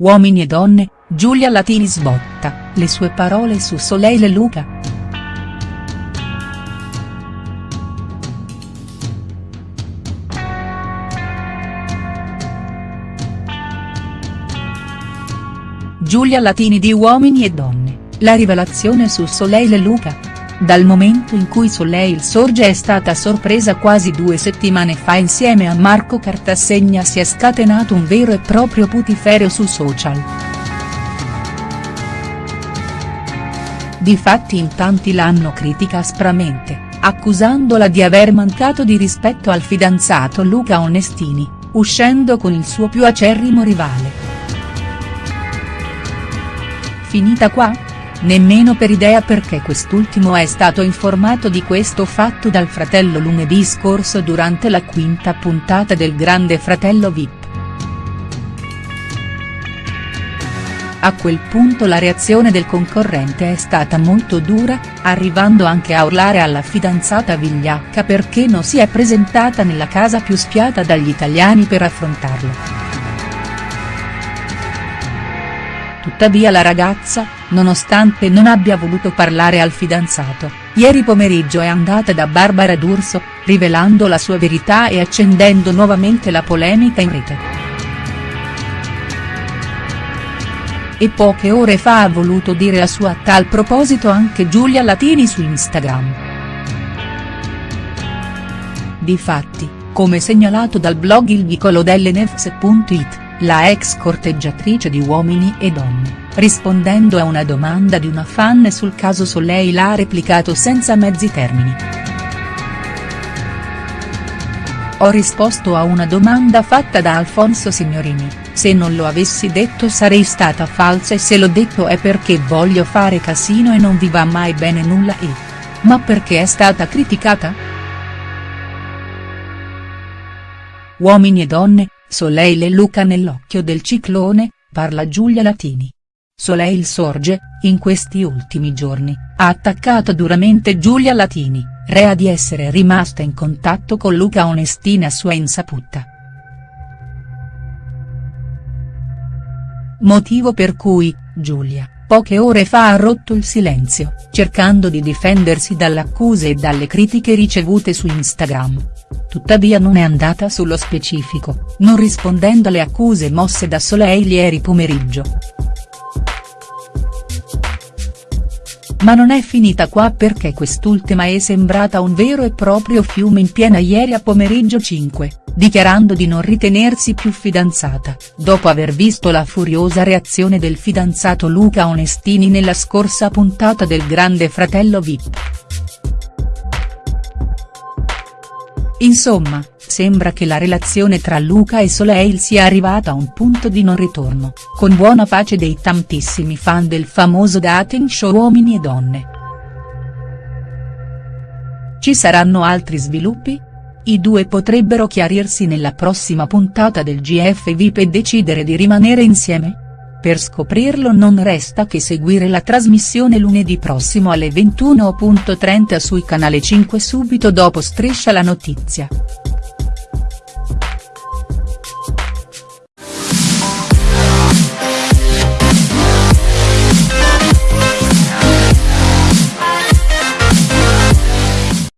Uomini e donne, Giulia Latini sbotta, le sue parole su Soleil e Luca. Giulia Latini di Uomini e donne, la rivelazione su Soleil e Luca. Dal momento in cui Soleil sorge è stata sorpresa quasi due settimane fa insieme a Marco Cartassegna si è scatenato un vero e proprio putiferio su social. Difatti in tanti l'hanno critica aspramente, accusandola di aver mancato di rispetto al fidanzato Luca Onestini, uscendo con il suo più acerrimo rivale. Finita qua?. Nemmeno per idea perché quest'ultimo è stato informato di questo fatto dal fratello lunedì scorso durante la quinta puntata del Grande Fratello Vip. A quel punto la reazione del concorrente è stata molto dura, arrivando anche a urlare alla fidanzata vigliacca perché non si è presentata nella casa più spiata dagli italiani per affrontarlo. Tuttavia la ragazza, nonostante non abbia voluto parlare al fidanzato, ieri pomeriggio è andata da Barbara D'Urso, rivelando la sua verità e accendendo nuovamente la polemica in rete. E poche ore fa ha voluto dire la sua a tal proposito anche Giulia Latini su Instagram. Difatti, come segnalato dal blog Il Vicolo delle Nefs.it la ex corteggiatrice di Uomini e Donne, rispondendo a una domanda di una fan sul caso Soleil ha replicato senza mezzi termini. Ho risposto a una domanda fatta da Alfonso Signorini, se non lo avessi detto sarei stata falsa e se l'ho detto è perché voglio fare casino e non vi va mai bene nulla e. Ma perché è stata criticata?. Uomini e donne, Soleil e Luca nell'occhio del ciclone, parla Giulia Latini. Soleil sorge, in questi ultimi giorni, ha attaccato duramente Giulia Latini, rea di essere rimasta in contatto con Luca Onestini a sua insaputa. Motivo per cui, Giulia, poche ore fa ha rotto il silenzio, cercando di difendersi dalle accuse e dalle critiche ricevute su Instagram. Tuttavia non è andata sullo specifico, non rispondendo alle accuse mosse da Soleil ieri pomeriggio. Ma non è finita qua perché quest'ultima è sembrata un vero e proprio fiume in piena ieri a pomeriggio 5, dichiarando di non ritenersi più fidanzata, dopo aver visto la furiosa reazione del fidanzato Luca Onestini nella scorsa puntata del Grande Fratello Vip. Insomma, sembra che la relazione tra Luca e Soleil sia arrivata a un punto di non ritorno, con buona pace dei tantissimi fan del famoso dating show Uomini e Donne. Ci saranno altri sviluppi? I due potrebbero chiarirsi nella prossima puntata del GF VIP e decidere di rimanere insieme?. Per scoprirlo non resta che seguire la trasmissione lunedì prossimo alle 21.30 sui canale 5 subito dopo Striscia la notizia.